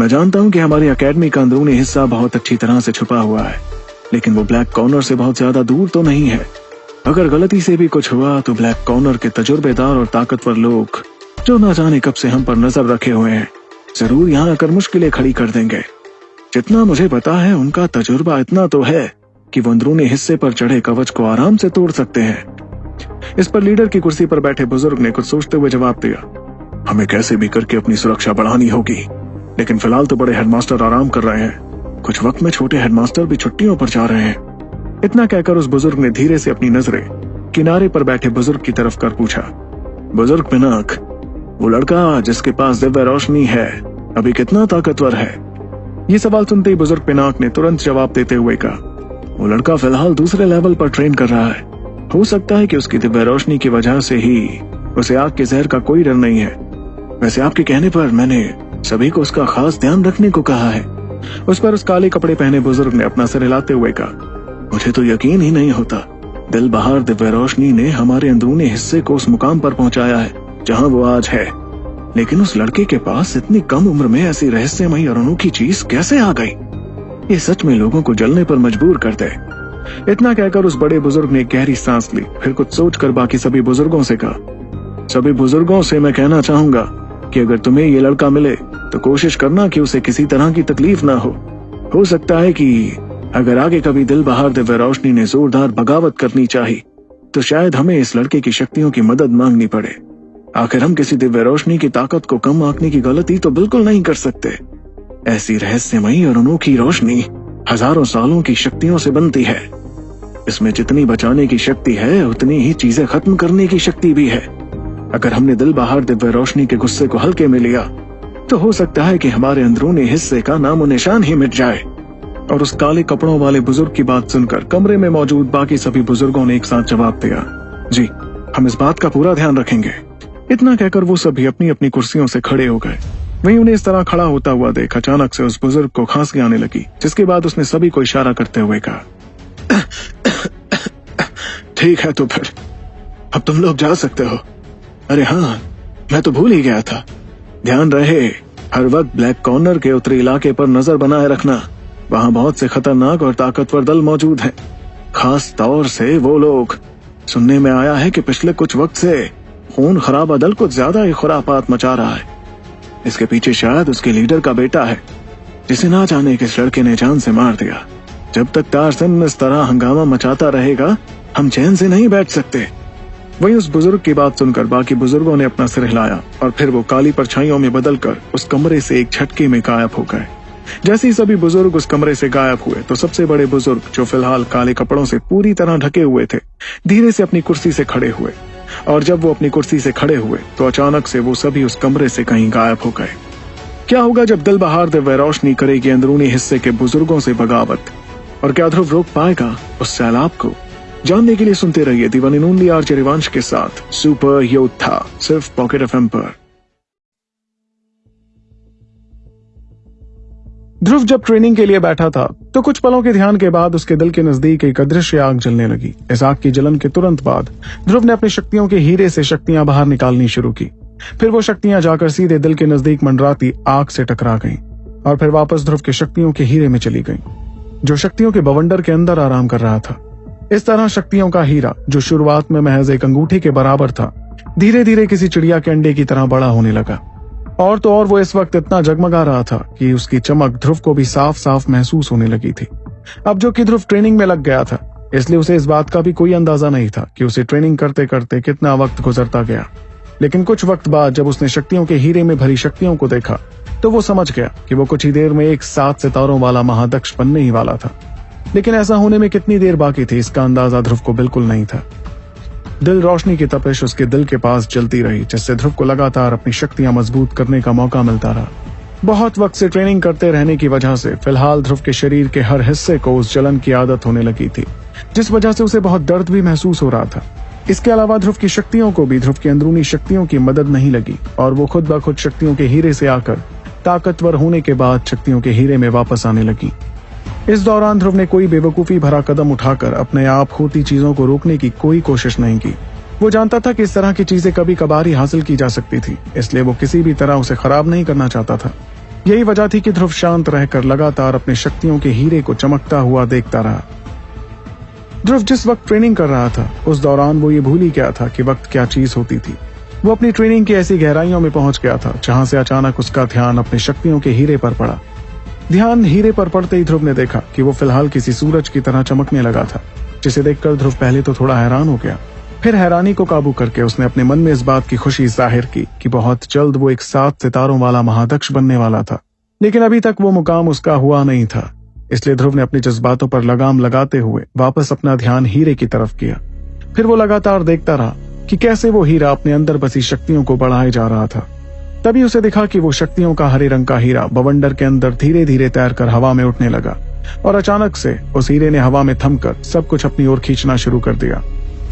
मैं जानता हूँ कि हमारी अकेडमी का अंदरूनी हिस्सा बहुत अच्छी तरह से छुपा हुआ है, लेकिन वो ब्लैक कॉर्नर से बहुत ज़्यादा दूर तो नहीं है। अगर गलती से भी कुछ हुआ तो ब्लैक कॉर्नर के तजुर्बेदार और ताकतवर लोग, जो ना जाने कब से हम पर नज़र रखे हुए हैं, ज़रूर यहाँ आकर मुश्किलें खड़ी कर देंगे। जितना मुझे पता है, उनका तजुर्बा इतना तो है कि वो अंदरूनी हिस्से पर चढ़े कवच को आराम से तोड़ सकते हैं। इस पर लीडर की कुर्सी पर बैठे बुज़ुर्ग ने कुछ सोचते हुए जवाब दिया, हमें कैसे भी करके अपनी सुरक्षा बढ़ानी होगी, लेकिन फ़िलहाल तो बड़े हेडमास्टर आराम कर रहे हैं। कुछ वक्त में छोटे हेडमास्टर भी छुट्टियों पर जा रहे हैं। इतना कहकर उस बुज़ुर्ग ने धीरे से अपनी नज़रें किनारे पर बैठे बुज़ुर्ग की तरफ़ कर पूछा। बुज़ुर्ग पिनाक, वो लड़का जिसके पास दिव्य रोशनी है, अभी कितना ताकतवर है? ये सवाल सुनते ही बुज़ुर्ग पिनाक ने तुरंत जवाब देते हुए कहा, वो लड़का फ़िलहाल दूसरे लेवल पर ट्रेन कर रहा है। हो सकता है कि उसकी दिव्य रोशनी की वजह से ही उसे आग के जहर का कोई डर नहीं है। वैसे आपके कहने पर मैंने सभी को उसका खास ध्यान रखने को कहा है। उस पर उस काले कपड़े पहने बुज़ुर्ग ने अपना सिर हिलाते हुए कहा मुझे तो यकीन ही नहीं होता। दिल बहार दिव्य रोशनी ने हमारे अंदरूनी हिस्से को उस मुकाम पर पहुँचाया है, जहाँ वो आज है। लेकिन उस लड़के के पास इतनी कम उम्र में ऐसी रहस्यमयी और अनोखी चीज़ कैसे आ गई? ये सच में लोगों को जलने पर मजबूर कर दे इतना कहकर उस बड़े बुज़ुर्ग ने गहरी सांस ली, फिर कुछ सोचकर बाकी सभी बुज़ुर्गों से कहा, सभी बुज़ुर्गों से मैं कहना चाहूँगा कि अगर तुम्हें ये लड़का मिले तो कोशिश करना कि उसे किसी तरह की तकलीफ़ ना हो। हो सकता है कि अगर आगे कभी दिल बहार दिव्य रोशनी ने जोरदार बगावत करनी चाहिए तो शायद हमें इस लड़के की शक्तियों की मदद मांगनी पड़े। आखिर हम किसी दिव्य रोशनी की ताकत को कम आंकने की गलती तो बिल्कुल नहीं कर सकते। ऐसी रहस्यमयी और अनोखी रोशनी हज़ारों सालों की शक्तियों से बनती है। इसमें जितनी बचाने की शक्ति है, उतनी ही चीज़ें खत्म करने की शक्ति भी है। अगर हमने दिल बहार दिव्य रोशनी के गुस्से को हल्के में लिया तो हो सकता है कि हमारे अंदरूनी हिस्से का नामो निशान ही मिट जाए। और उस काले कपड़ों वाले बुज़ुर्ग की बात सुनकर कमरे में मौजूद बाकी सभी बुज़ुर्गों ने एक साथ जवाब दिया, जी, हम इस बात का पूरा ध्यान रखेंगे। इतना कहकर वो सभी अपनी अपनी कुर्सियों से खड़े हो गए। वहीं उन्हें इस तरह खड़ा होता हुआ देख अचानक से उस बुज़ुर्ग को खांसी आने लगी, जिसके बाद उसने सभी को इशारा करते हुए कहा, ठीक है तो फिर, अब तुम लोग जा सकते हो। अरे हाँ मैं तो भूल ही गया था। ध्यान रहे, हर वक्त ब्लैक कॉर्नर के उत्तरी इलाके पर नज़र बनाए रखना वहाँ बहुत से खतरनाक और ताकतवर दल मौजूद हैं। खास तौर से वो लोग। सुनने में आया है कि पिछले कुछ वक्त से खून खराब दल कुछ ज़्यादा ही खुरापात मचा रहा है। इसके पीछे शायद उसके लीडर का बेटा है, जिसे ना जाने किस लड़के ने जान से मार दिया। जब तक तारसन इस तरह हंगामा मचाता रहेगा, हम चैन से नहीं बैठ सकते। वही उस बुज़ुर्ग की बात सुनकर बाकी बुज़ुर्गों ने अपना सिर हिलाया और फिर वो काली परछाइयों में बदलकर उस कमरे से एक झटके में गायब हो गए। जैसे ही सभी बुज़ुर्ग उस कमरे से गायब हुए तो सबसे बड़े बुज़ुर्ग, जो फ़िलहाल काले कपड़ों से पूरी तरह ढके हुए थे, धीरे से अपनी कुर्सी से खड़े हुए। और जब वो अपनी कुर्सी से खड़े हुए तो अचानक से वो सभी उस कमरे से कहीं गायब हो गए। क्या होगा जब दिल बहार दिव्य रोशनी करेगी अंदरूनी हिस्से के बुज़ुर्गों से बगावत? और क्या ध्रुव रोक पाएगा उस सैलाब को? जानने के लिए सुनते रहिए दीवानी नूनली आर रिवांश के साथ, सुपर योद्धा, सिर्फ़ पॉकेट एफ़ पर। ध्रुव जब ट्रेनिंग के लिए बैठा था तो कुछ पलों के ध्यान के बाद उसके दिल के नज़दीक एक अदृश्य आग जलने लगी। इस आग की जलन के तुरंत बाद, ध्रुव ने अपनी शक्तियों के हीरे से शक्तियाँ बाहर निकालनी शुरू की। फिर वो शक्तियाँ जाकर सीधे दिल के नज़दीक मंडराती आग से टकरा गईं, और फिर वापस ध्रुव के शक्तियों के हीरे में चली गईं, जो शक्तियों के बवंडर के अंदर आराम कर रहा था। इस तरह शक्तियों का हीरा, जो शुरुआत में महज एक अंगूठे के बराबर था धीरे धीरे किसी चिड़िया के अंडे की तरह बड़ा होने लगा। और तो और वो इस वक्त इतना जगमगा रहा था कि उसकी चमक ध्रुव को भी साफ़ साफ़ महसूस होने लगी थी। अब जो कि ध्रुव ट्रेनिंग में लग गया था, इसलिए उसे इस बात का भी कोई अंदाज़ा नहीं था कि उसे ट्रेनिंग करते करते कितना वक्त गुजरता गया। लेकिन कुछ वक्त बाद जब उसने शक्तियों के हीरे में भरी शक्तियों को देखा तो वो समझ गया कि वो कुछ ही देर में एक सात सितारों वाला महादक्ष बनने ही वाला था। लेकिन ऐसा होने में कितनी देर बाकी थी, इसका अंदाज़ा ध्रुव को बिल्कुल नहीं था। दिल रोशनी की तपिश उसके दिल के पास चलती रही, जिससे ध्रुव को लगातार अपनी शक्तियाँ मज़बूत करने का मौका मिलता रहा। बहुत वक्त से ट्रेनिंग करते रहने की वजह से, फ़िलहाल ध्रुव के शरीर के हर हिस्से को उस जलन की आदत होने लगी थी, जिस वजह से उसे बहुत दर्द भी महसूस हो रहा था। इसके अलावा ध्रुव की शक्तियों को भी ध्रुव की अंदरूनी शक्तियों की मदद नहीं लगी, और वो खुद ब खुद शक्तियों के हीरे से आकर ताकतवर होने के बाद शक्तियों के हीरे में वापस आने लगी। इस दौरान ध्रुव ने कोई बेवकूफ़ी भरा कदम उठाकर अपने आप होती चीज़ों को रोकने की कोई कोशिश नहीं की। वो जानता था कि इस तरह की चीज़ें कभी कभार ही हासिल की जा सकती थी, इसलिए वो किसी भी तरह उसे खराब नहीं करना चाहता था। यही वजह थी कि ध्रुव शांत रहकर लगातार अपनी शक्तियों के हीरे को चमकता हुआ देखता रहा। ध्रुव जिस वक्त ट्रेनिंग कर रहा था, उस दौरान वो ये भूल ही गया था कि वक्त क्या चीज़ होती थी। वो अपनी ट्रेनिंग की ऐसी गहराइयों में पहुँच गया था, जहाँ से अचानक उसका ध्यान अपनी शक्तियों के हीरे पर पड़ा। ध्यान हीरे पर पड़ते ही ध्रुव ने देखा कि वो फ़िलहाल किसी सूरज की तरह चमकने लगा था, जिसे देखकर ध्रुव पहले तो थोड़ा हैरान हो गया। फिर हैरानी को काबू करके उसने अपने मन में इस बात की खुशी ज़ाहिर की कि बहुत जल्द वो एक सात सितारों वाला महादक्ष बनने वाला था। लेकिन अभी तक वो मुकाम उसका हुआ नहीं था, इसलिए ध्रुव ने अपने जज्बातों पर लगाम लगाते हुए वापस अपना ध्यान हीरे की तरफ़ किया। फिर वो लगातार देखता रहा कि कैसे वो हीरा अपने अंदर बसी शक्तियों को बढ़ाए जा रहा था। तभी उसे दिखा कि वो शक्तियों का हरे रंग का हीरा बवंडर के अंदर धीरे धीरे तैरकर हवा में उठने लगा और अचानक से उस हीरे ने हवा में थमकर सब कुछ अपनी ओर खींचना शुरू कर दिया।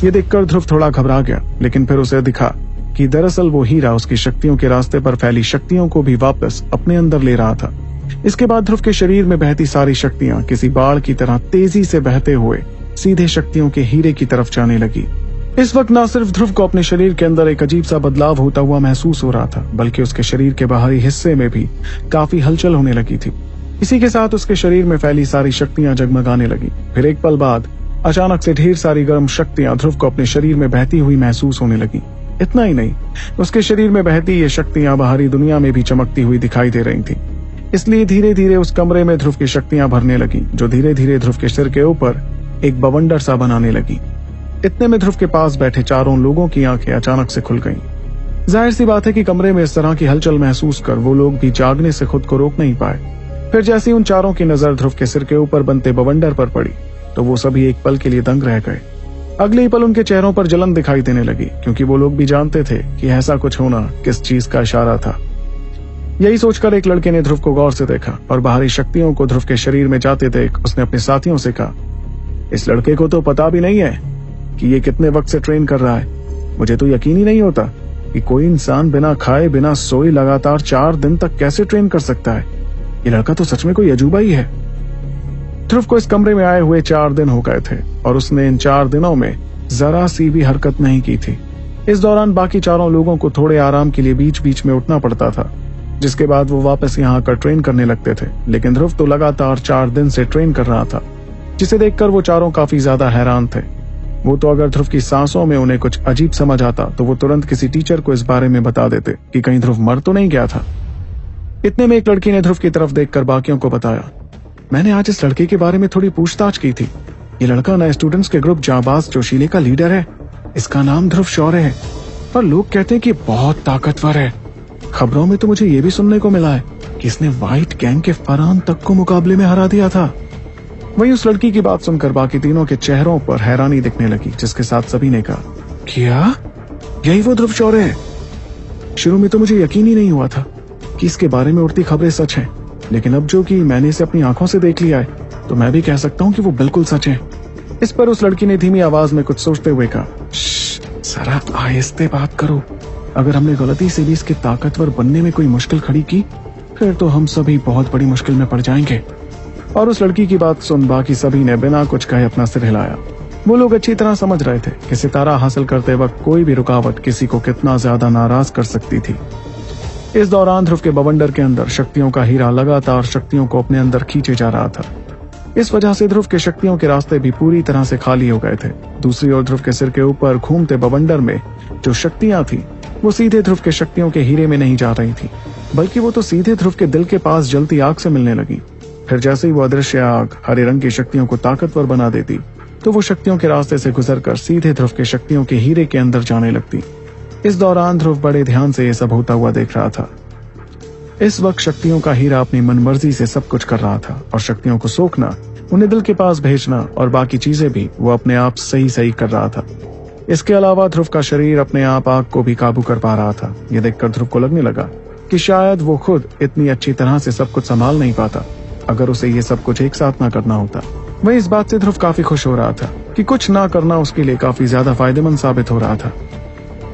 ये देखकर ध्रुव थोड़ा घबरा गया, लेकिन फिर उसे दिखा कि दरअसल वो हीरा उसकी शक्तियों के रास्ते पर फैली शक्तियों को भी वापस अपने अंदर ले रहा था। इसके बाद ध्रुव के शरीर में बहती सारी शक्तियाँ किसी बाढ़ की तरह तेज़ी से बहते हुए सीधे शक्तियों के हीरे की तरफ़ जाने लगी। इस वक्त न सिर्फ़ ध्रुव को अपने शरीर के अंदर एक अजीब सा बदलाव होता हुआ महसूस हो रहा था, बल्कि उसके शरीर के बाहरी हिस्से में भी काफ़ी हलचल होने लगी थी। इसी के साथ उसके शरीर में फैली सारी शक्तियाँ जगमगाने लगी। फिर एक पल बाद, अचानक से ढेर सारी गर्म शक्तियाँ ध्रुव को अपने शरीर में बहती हुई महसूस होने लगी। इतना ही नहीं, उसके शरीर में बहती ये शक्तियाँ बाहरी दुनिया में भी चमकती हुई दिखाई दे रही थी। इसलिए धीरे धीरे उस कमरे में ध्रुव की शक्तियाँ भरने लगी, जो धीरे धीरे ध्रुव के सिर के ऊपर एक बवंडर सा बनाने लगी। इतने में ध्रुव के पास बैठे चारों लोगों की आँखें अचानक से खुल गईं। ज़ाहिर सी बात है कि कमरे में इस तरह की हलचल महसूस कर वो लोग भी जागने से खुद को रोक नहीं पाए। फिर जैसी उन चारों की नज़र ध्रुव के सिर के ऊपर बनते बवंडर पर पड़ी तो वो सभी एक पल के लिए दंग रह गए। अगले ही पल उनके चेहरों पर जलन दिखाई देने लगी, क्योंकि वो लोग भी जानते थे कि ऐसा कुछ होना किस चीज़ का इशारा था। यही सोचकर एक लड़के ने ध्रुव को गौर से देखा और बाहरी शक्तियों को ध्रुव के शरीर में जाते देख उसने अपने साथियों से कहा, इस लड़के को तो पता भी नहीं है। कि ये कितने वक्त से ट्रेन कर रहा है। मुझे तो यकीन ही नहीं होता कि कोई इंसान बिना खाए, बिना सोए लगातार चार दिन तक कैसे ट्रेन कर सकता है। ये लड़का तो सच में कोई अजूबा ही है। ध्रुव को इस कमरे में आए हुए चार दिन हो गए थे और उसने इन चार दिनों में जरा सी भी हरकत नहीं की थी। इस दौरान बाकी चारों लोगों को थोड़े आराम के लिए बीच बीच में उठना पड़ता था, जिसके बाद वो वापस यहाँ आकर ट्रेन करने लगते थे। लेकिन ध्रुव तो लगातार चार दिन से ट्रेन कर रहा था, जिसे देखकर वो चारों काफ़ी ज़्यादा हैरान थे। वो तो अगर ध्रुव की सांसों में उन्हें कुछ अजीब समझ आता तो वो तुरंत किसी टीचर को इस बारे में बता देते कि कहीं ध्रुव मर तो नहीं गया था। इतने में एक लड़की ने ध्रुव की तरफ़ देखकर बाकियों को बताया। मैंने आज इस लड़के के बारे में थोड़ी पूछताछ की थी। ये लड़का नए स्टूडेंट्स के ग्रुप जाबाज जोशीले का लीडर है। इसका नाम ध्रुव शौर्य है। पर लोग कहते हैं कि बहुत ताकतवर है। खबरों में तो मुझे ये भी सुनने को मिला है कि इसने व्हाइट गैंग के फरहान तक को मुकाबले में हरा दिया था। वही उस लड़की की बात सुनकर बाकी तीनों के चेहरों पर हैरानी दिखने लगी, जिसके साथ सभी ने कहा, क्या? यही वो ध्रुव शौर्य है? शुरू में तो मुझे यकीन ही नहीं हुआ था कि इसके बारे में उड़ती खबरें सच हैं, लेकिन अब जो कि मैंने इसे अपनी आँखों से देख लिया है तो मैं भी कह सकता हूँ कि वो बिल्कुल सच है। इस पर उस लड़की ने धीमी आवाज़ में कुछ सोचते हुए कहा जरा आहिस्ते बात करो। अगर हमने गलती से भी इसके ताकतवर बनने में कोई मुश्किल खड़ी की, फिर तो हम सभी बहुत बड़ी मुश्किल में पड़ जाएँगे। और उस लड़की की बात सुन बाकी सभी ने बिना कुछ कहे अपना सिर हिलाया। वो लोग अच्छी तरह समझ रहे थे कि सितारा हासिल करते वक्त कोई भी रुकावट किसी को कितना ज़्यादा नाराज़ कर सकती थी। इस दौरान ध्रुव के बवंडर के अंदर शक्तियों का हीरा लगातार शक्तियों को अपने अंदर खींचे जा रहा था। इस वजह से ध्रुव के शक्तियों के रास्ते भी पूरी तरह से खाली हो गए थे। दूसरी ओर ध्रुव के सिर के ऊपर घूमते बवंडर में जो शक्तियाँ थी, वो सीधे ध्रुव के शक्तियों के हीरे में नहीं जा रही थी, बल्कि वो तो सीधे ध्रुव के दिल के पास जलती आग से मिलने लगी। फिर जैसे ही वो अदृश्य आग हरे रंग की शक्तियों को ताकतवर बना देती तो वो शक्तियों के रास्ते से गुजरकर सीधे ध्रुव के शक्तियों के हीरे के अंदर जाने लगती। इस दौरान ध्रुव बड़े ध्यान से ये सब होता हुआ देख रहा था। इस वक्त शक्तियों का हीरा अपनी मनमर्जी से सब कुछ कर रहा था और शक्तियों को सोखना, उन्हें दिल के पास भेजना और बाकी चीज़ें भी वो अपने आप सही सही कर रहा था। इसके अलावा ध्रुव का शरीर अपने आप आग को भी काबू कर पा रहा था। यह देखकर ध्रुव को लगने लगा कि शायद वो खुद इतनी अच्छी तरह से सब कुछ संभाल नहीं पाता। अगर उसे ये सब कुछ एक साथ ना करना होता, वह इस बात से ध्रुव काफ़ी खुश हो रहा था कि कुछ ना करना उसके लिए काफ़ी ज़्यादा फ़ायदेमंद साबित हो रहा था।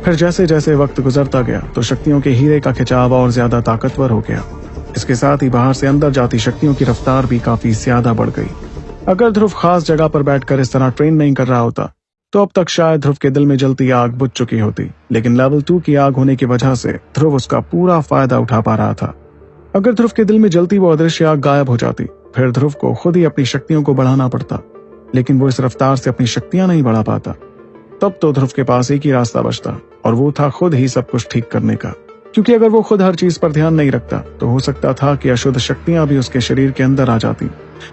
फिर जैसे जैसे वक्त गुजरता गया तो शक्तियों के हीरे का खिंचाव और ज़्यादा ताकतवर हो गया। इसके साथ ही बाहर से अंदर जाती शक्तियों की रफ्तार भी काफ़ी ज़्यादा बढ़ गई। अगर ध्रुव खास जगह पर बैठकर इस तरह ट्रेन नहीं कर रहा होता तो अब तक शायद ध्रुव के दिल में जलती आग बुझ चुकी होती, लेकिन लेवल टू की आग होने की वजह से ध्रुव उसका पूरा फ़ायदा उठा पा रहा था। अगर ध्रुव के दिल में जलती वो अदृश्य आग गायब हो जाती, फिर ध्रुव को खुद ही अपनी शक्तियों को बढ़ाना पड़ता, लेकिन वो इस रफ्तार से अपनी शक्तियाँ नहीं बढ़ा पाता। तब तो ध्रुव के पास एक ही रास्ता बचता, और वो था खुद ही सब कुछ ठीक करने का। क्योंकि अगर वो खुद हर चीज़ पर ध्यान नहीं रखता तो हो सकता था कि अशुद्ध शक्तियाँ भी उसके शरीर के अंदर आ जाती।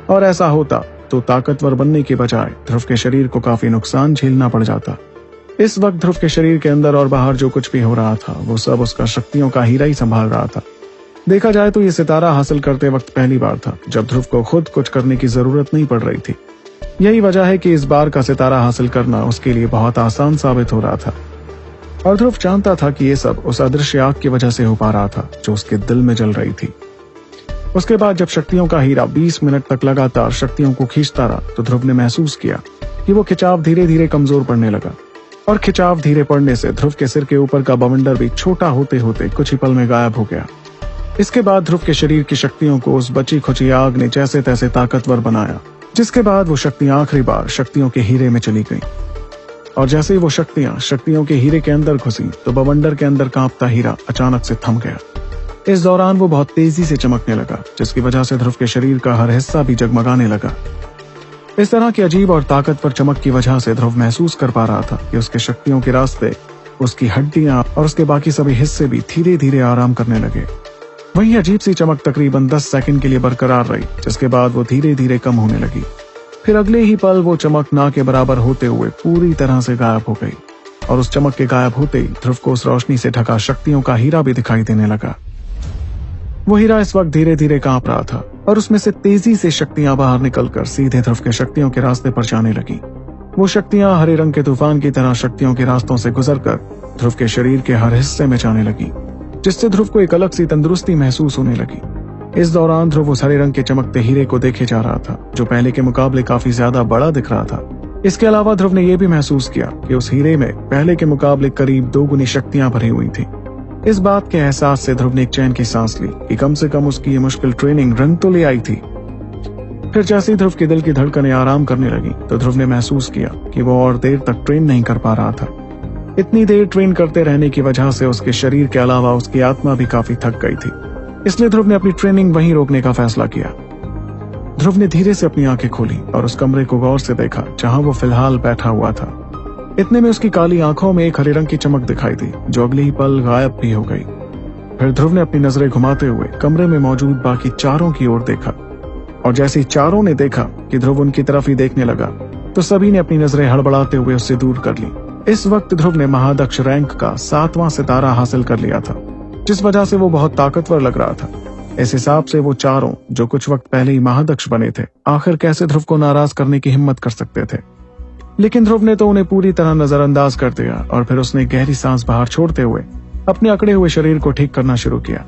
और ऐसा होता तो ताकतवर बनने के बजाय ध्रुव के शरीर को काफ़ी नुकसान झेलना पड़ जाता। इस वक्त ध्रुव के शरीर के अंदर और बाहर जो कुछ भी हो रहा था, वो सब उसका शक्तियों का हीरा ही संभाल रहा था। देखा जाए तो ये सितारा हासिल करते वक्त पहली बार था, जब ध्रुव को खुद कुछ करने की ज़रूरत नहीं पड़ रही थी। यही वजह है कि इस बार का सितारा हासिल करना उसके लिए बहुत आसान साबित हो रहा था। और ध्रुव जानता था कि ये सब उस अदृश्य आग की वजह से हो पा रहा था, जो उसके दिल में जल रही थी। उसके बाद जब शक्तियों का हीरा 20 मिनट तक लगातार शक्तियों को खींचता रहा तो ध्रुव ने महसूस किया कि वो खिंचाव धीरे धीरे कमज़ोर पड़ने लगा। और खिंचाव धीरे पड़ने से ध्रुव के सिर के ऊपर का बवंडर भी छोटा होते होते कुछ ही पल में गायब हो गया। इसके बाद ध्रुव के शरीर की शक्तियों को उस बची खुची आग ने जैसे तैसे ताकतवर बनाया, जिसके बाद वो शक्तियाँ आखिरी बार शक्तियों के हीरे में चली गई। और जैसे ही वो शक्तियाँ शक्तियों के हीरे के अंदर घुसी तो बवंडर के अंदर कांपता हीरा अचानक से थम गया। इस दौरान वो बहुत तेज़ी से चमकने लगा, जिसकी वजह से ध्रुव के शरीर का हर हिस्सा भी जगमगाने लगा। इस तरह की अजीब और ताकतवर चमक की वजह से ध्रुव महसूस कर पा रहा था कि उसके शक्तियों के रास्ते, उसकी हड्डियाँ और उसके बाकी सभी हिस्से भी धीरे धीरे आराम करने लगे। वही अजीब सी चमक तकरीबन 10 सेकंड के लिए बरकरार रही, जिसके बाद वो धीरे धीरे कम होने लगी। फिर अगले ही पल वो चमक ना के बराबर होते हुए पूरी तरह से गायब हो गई, और उस चमक के गायब होते ही ध्रुव को उस रोशनी से ढका शक्तियों का हीरा भी दिखाई देने लगा। वो हीरा इस वक्त धीरे धीरे काँप रहा था, और उसमें से तेज़ी से शक्तियाँ बाहर निकलकर सीधे ध्रुव के शक्तियों के रास्ते पर जाने लगी। वो शक्तियाँ हरे रंग के तूफ़ान की तरह शक्तियों के रास्तों से गुजरकर ध्रुव के शरीर के हर हिस्से में जाने लगी। जिससे ध्रुव को एक अलग सी तंदुरुस्ती महसूस होने लगी। इस दौरान ध्रुव उस हरे रंग के चमकते हीरे को देखे जा रहा था, जो पहले के मुकाबले काफ़ी ज़्यादा बड़ा दिख रहा था। इसके अलावा ध्रुव ने यह भी महसूस किया कि उस हीरे में पहले के मुकाबले करीब दो गुनी शक्तियाँ भरी हुई थी। इस बात के एहसास से ध्रुव ने एक चैन की सांस ली कि कम से कम उसकी ये मुश्किल ट्रेनिंग रंग तो ले आई थी। फिर जैसे ध्रुव के दिल की धड़कनें आराम करने लगी तो ध्रुव ने महसूस किया कि वो और देर तक ट्रेन नहीं कर पा रहा था। इतनी देर ट्रेन करते रहने की वजह से उसके शरीर के अलावा उसकी आत्मा भी काफ़ी थक गई थी। इसलिए ध्रुव ने अपनी ट्रेनिंग वहीं रोकने का फैसला किया। ध्रुव ने धीरे से अपनी आँखें खोली और उस कमरे को गौर से देखा, जहाँ वो फ़िलहाल बैठा हुआ था। इतने में उसकी काली आँखों में एक हरे रंग की चमक दिखाई दी, जो अगले ही पल गायब भी हो गई। फिर ध्रुव ने अपनी नज़रें घुमाते हुए कमरे में मौजूद बाकी चारों की ओर देखा। और जैसे ही चारों ने देखा कि ध्रुव उनकी तरफ़ ही देखने लगा तो सभी ने अपनी नज़रें हड़बड़ाते हुए उससे दूर कर ली। इस वक्त ध्रुव ने महादक्ष रैंक का सातवां सितारा हासिल कर लिया था, जिस वजह से वो बहुत ताकतवर लग रहा था। इस हिसाब से वो चारों, जो कुछ वक्त पहले ही महादक्ष बने थे, आखिर कैसे ध्रुव को नाराज़ करने की हिम्मत कर सकते थे? लेकिन ध्रुव ने तो उन्हें पूरी तरह नजरअंदाज कर दिया और फिर उसने गहरी सांस बाहर छोड़ते हुए अपने अकड़े हुए शरीर को ठीक करना शुरू किया।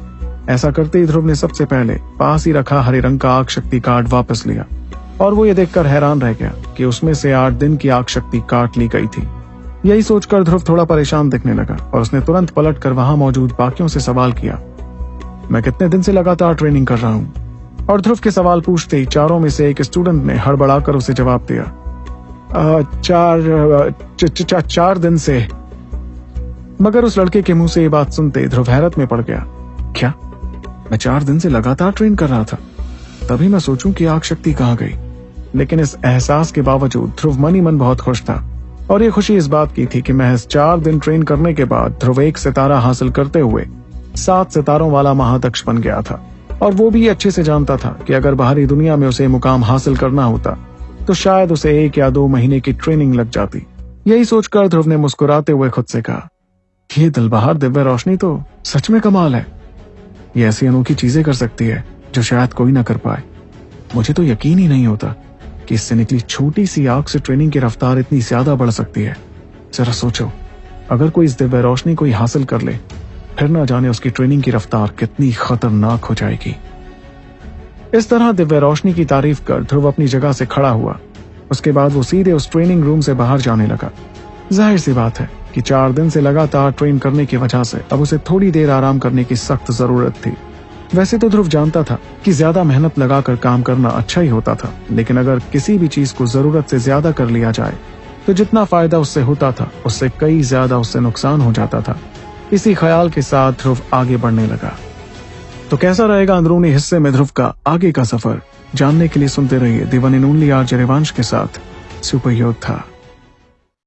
ऐसा करते ही ध्रुव ने सबसे पहले पास ही रखा हरे रंग का आग शक्ति कार्ड वापस लिया और वो ये देखकर हैरान रह गया कि उसमें से आठ दिन की आग शक्ति काट ली गई थी। यही सोचकर ध्रुव थोड़ा परेशान दिखने लगा और उसने तुरंत पलट कर वहाँ मौजूद बाकियों से सवाल किया मैं कितने दिन से लगातार ट्रेनिंग कर रहा हूँ? और ध्रुव के सवाल पूछते ही चारों में से एक स्टूडेंट ने हड़बड़ाकर उसे जवाब दिया चार च, च, च, चार दिन से। मगर उस लड़के के मुँह से ये बात सुनते ध्रुव हैरत में पड़ गया क्या? मैं चार दिन से लगातार ट्रेन कर रहा था तभी मैं सोचूं कि आग शक्ति कहाँ गई? लेकिन इस एहसास के बावजूद ध्रुव मन मन बहुत खुश था। और ये खुशी इस बात की थी कि महज चार दिन ट्रेन करने के बाद ध्रुव एक सितारा हासिल करते हुए सात सितारों वाला महादक्ष बन गया था। और वो भी अच्छे से जानता था कि अगर बाहरी दुनिया में उसे मुकाम हासिल करना होता तो शायद उसे एक या दो महीने की ट्रेनिंग लग जाती। यही सोचकर ध्रुव ने मुस्कुराते हुए खुद से कहा, ये दिल बाहर दिव्य रोशनी तो सच में कमाल है। ये ऐसी अनोखी चीज़ें कर सकती है जो शायद कोई ना कर पाए। मुझे तो यकीन ही नहीं होता कि इससे निकली छोटी सी आग से ट्रेनिंग की रफ्तार इतनी ज़्यादा बढ़ सकती है। जरा सोचो, अगर कोई इस दिव्य रोशनी को हासिल कर ले, फिर ना जाने उसकी ट्रेनिंग की रफ्तार कितनी खतरनाक हो जाएगी। इस तरह दिव्य रोशनी की तारीफ़ कर ध्रुव अपनी जगह से खड़ा हुआ। उसके बाद वो सीधे उस ट्रेनिंग रूम से बाहर जाने लगा। ज़ाहिर सी बात है कि चार दिन से लगातार ट्रेन करने की वजह से अब उसे थोड़ी देर आराम करने की सख्त ज़रूरत थी। वैसे तो ध्रुव जानता था कि ज़्यादा मेहनत लगाकर काम करना अच्छा ही होता था, लेकिन अगर किसी भी चीज़ को ज़रूरत से ज़्यादा कर लिया जाए तो जितना फ़ायदा उससे होता था, उससे कई ज़्यादा उससे नुकसान हो जाता था। इसी ख्याल के साथ ध्रुव आगे बढ़ने लगा। तो कैसा रहेगा अंदरूनी हिस्से में ध्रुव का आगे का सफ़र? जानने के लिए सुनते रहिए दिवन इन ओनली आर के साथ। सुपर योद्धा